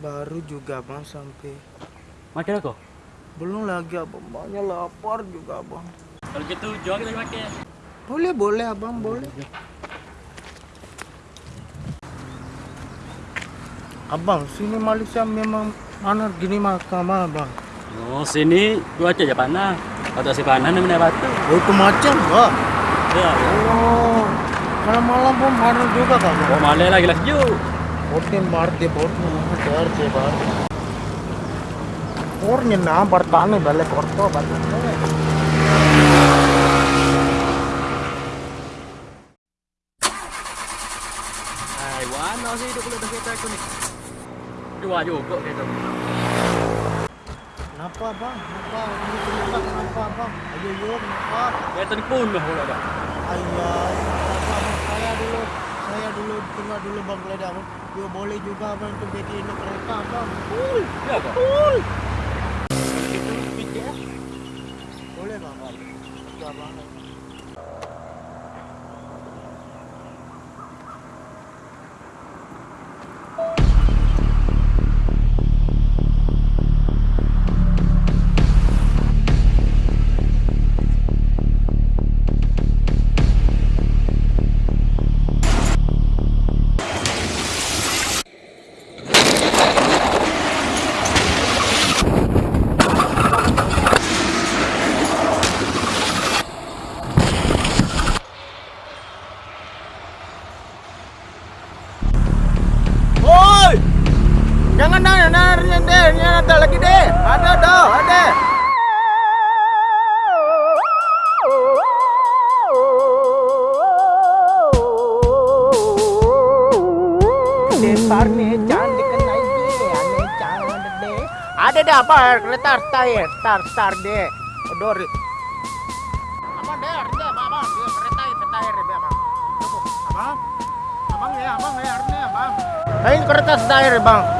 Baru juga bang sampai. Makan aku? Belum lagi abang, banyak lapar juga abang. Kalau gitu jual kita makan. Boleh boleh abang boleh. Abang, sini Malaysia memang mana gini makan abang. Oh, sini cuaca aja panas. Kalau tak si panas ni mana batu. Oh itu macam bang. Ya. Oh, kalau malam pun panas juga kan bang. Oh, malam lagi lah sejuk. Hotel मारते बहुत डर से बाहर और ये नाम बरताने वाले करतो बताने Hai, warna sih hidup kalau dah kereta aku ni. Dua juga kereta. Kenapa bang? Kenapa? Ini kenapa? Kenapa bang? Ayo yo, kenapa? Kereta ni pun dah pula dah. Ayah, dulu tengah dulu bang kelada bang. Yo boleh juga bang tu beti ini kereta bang. Cool, Ya kau? cool. Itu ya? Boleh bang? Itu abang. Jangan nanya nanya deh, ada lagi deh. Ada dah, ada. Depar nih jangan dikenai deh, aneh jangan deh. Ada dah apa kereta star ya, star star deh. Odor. Apa deh, ada mama, dia kereta kereta ya, abang. Abang, abang ya, abang ya, arne abang. Ini kertas air bang.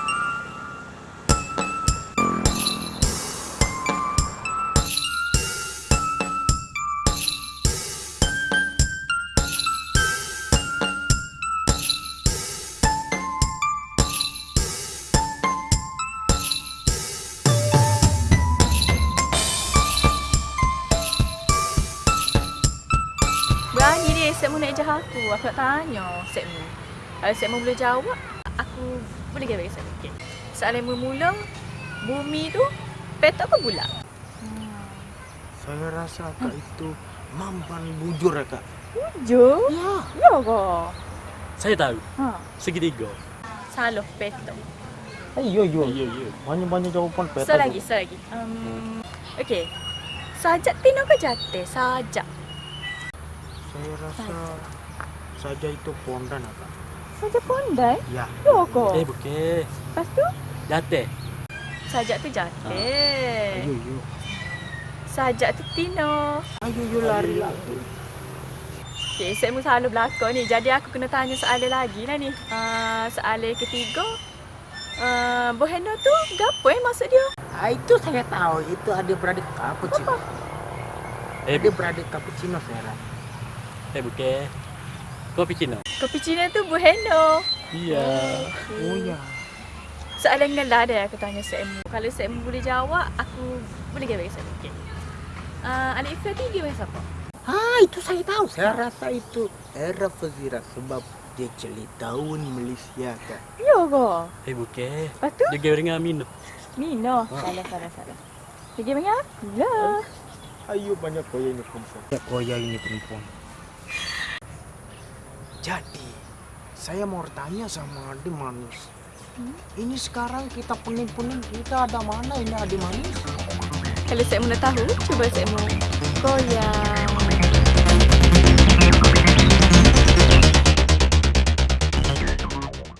Sekmu nak ejah aku. Aku nak tanya Sekmu. Kalau Sekmu boleh jawab, aku boleh bagi Sekmu. Okay. Soalan mula bumi tu petak ke bulat? Saya rasa kak itu mampan bujur ya kak. Hujung? Ya. Ya ke? Saya tahu. Ha. Segitiga. Salah petak. Ayo yo. Ya, ya. Banyak-banyak jawapan peta. So lagi, so lagi. Um, okay. Sajak tino ke jate? Sajak. Saya rasa saja itu pondan ya kak. Sajak pondai? Ya. Ya ke? Eh, bukan. Lepas tu? Jatuh. Sajak tu jate. Ayo yo. Sajak tu tino. Ayo yo lari lagi. Okay, saya mesti selalu belakang ni. Jadi aku kena tanya soalan lagi lah ni. Uh, soalan ketiga. Uh, Boheno tu gapo eh maksud dia? Ah, itu saya tahu. Itu adik beradik cappuccino. Eh, Adik beradik cappuccino saya rasa. Eh bukan. Kopi Cina. Kopi Cina tu Boheno. Iya. Oh ya. Soalan dengan lah ada aku tanya Semu. Kalau Semu boleh jawab, aku boleh kira bagi Semu. Okay. Uh, Alif Ifah tu dia siapa? Ah, itu saya tahu. Saya rasa itu era Fazira sebab dia celik tahun Malaysia kak. Ya ke? Eh, bukan. Lepas tu? Dia gaya dengan Amino. Nino. Salah, salah, salah. Dia kira dengan aku lah. Ayo banyak koya ini perempuan. Ya, koya ini perempuan. Jadi, saya mau tanya sama adik manis. Ini sekarang kita pening-pening kita ada mana ini adik manis? Kalau Semu nak tahu, cuba Semu. Koyak.